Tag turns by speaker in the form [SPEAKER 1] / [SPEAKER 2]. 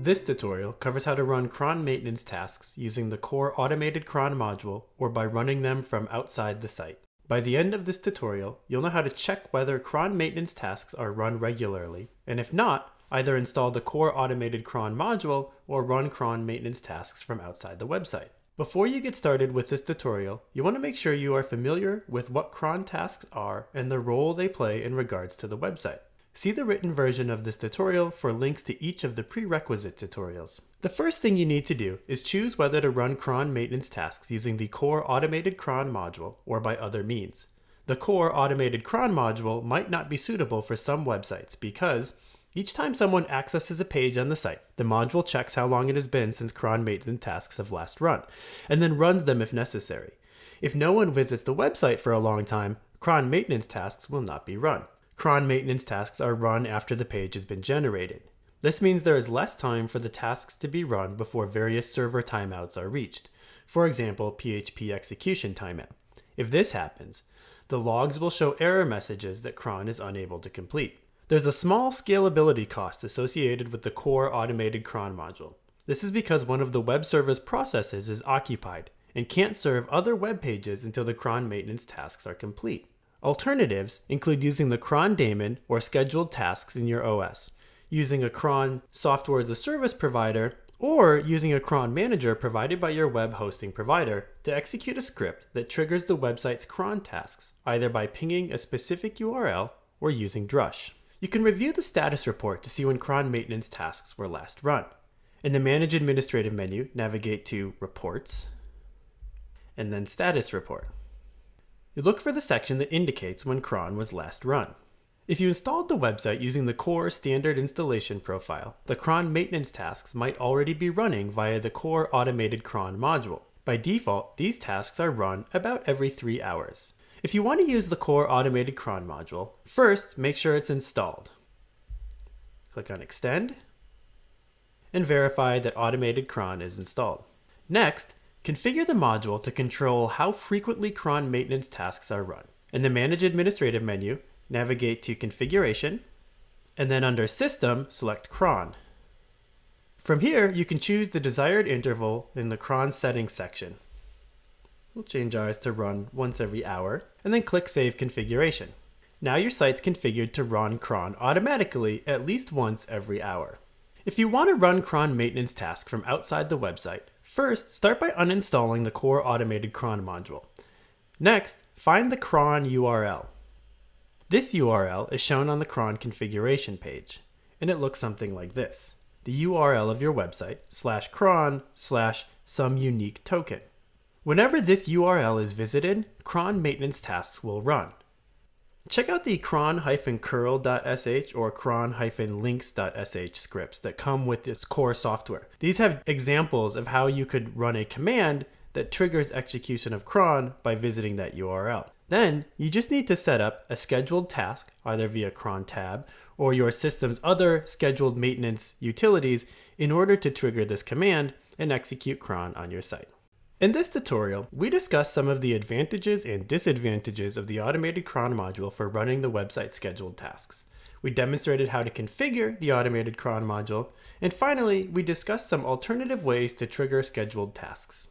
[SPEAKER 1] This tutorial covers how to run cron maintenance tasks using the core automated cron module or by running them from outside the site. By the end of this tutorial, you'll know how to check whether cron maintenance tasks are run regularly, and if not, either install the core automated cron module or run cron maintenance tasks from outside the website. Before you get started with this tutorial, you want to make sure you are familiar with what cron tasks are and the role they play in regards to the website. See the written version of this tutorial for links to each of the prerequisite tutorials. The first thing you need to do is choose whether to run cron maintenance tasks using the core automated cron module or by other means. The core automated cron module might not be suitable for some websites because each time someone accesses a page on the site, the module checks how long it has been since cron maintenance tasks have last run, and then runs them if necessary. If no one visits the website for a long time, cron maintenance tasks will not be run cron maintenance tasks are run after the page has been generated. This means there is less time for the tasks to be run before various server timeouts are reached. For example, PHP execution timeout. If this happens, the logs will show error messages that cron is unable to complete. There's a small scalability cost associated with the core automated cron module. This is because one of the web service processes is occupied and can't serve other web pages until the cron maintenance tasks are complete. Alternatives include using the cron daemon or scheduled tasks in your OS, using a cron software as a service provider, or using a cron manager provided by your web hosting provider to execute a script that triggers the website's cron tasks, either by pinging a specific URL or using Drush. You can review the status report to see when cron maintenance tasks were last run. In the Manage Administrative menu, navigate to Reports, and then Status Report you look for the section that indicates when cron was last run. If you installed the website using the core standard installation profile, the cron maintenance tasks might already be running via the core automated cron module. By default, these tasks are run about every three hours. If you want to use the core automated cron module, first make sure it's installed. Click on extend and verify that automated cron is installed. Next, Configure the module to control how frequently cron maintenance tasks are run. In the Manage Administrative menu, navigate to Configuration, and then under System, select cron. From here, you can choose the desired interval in the cron settings section. We'll change ours to run once every hour, and then click Save Configuration. Now your site's configured to run cron automatically at least once every hour. If you want to run cron maintenance tasks from outside the website, First, start by uninstalling the core automated cron module. Next, find the cron URL. This URL is shown on the cron configuration page, and it looks something like this. The URL of your website, slash cron, slash some unique token. Whenever this URL is visited, cron maintenance tasks will run. Check out the cron-curl.sh or cron-lynx.sh scripts that come with this core software. These have examples of how you could run a command that triggers execution of cron by visiting that URL. Then you just need to set up a scheduled task either via cron tab or your system's other scheduled maintenance utilities in order to trigger this command and execute cron on your site. In this tutorial, we discuss some of the advantages and disadvantages of the automated cron module for running the website scheduled tasks. We demonstrated how to configure the automated cron module, and finally, we discussed some alternative ways to trigger scheduled tasks.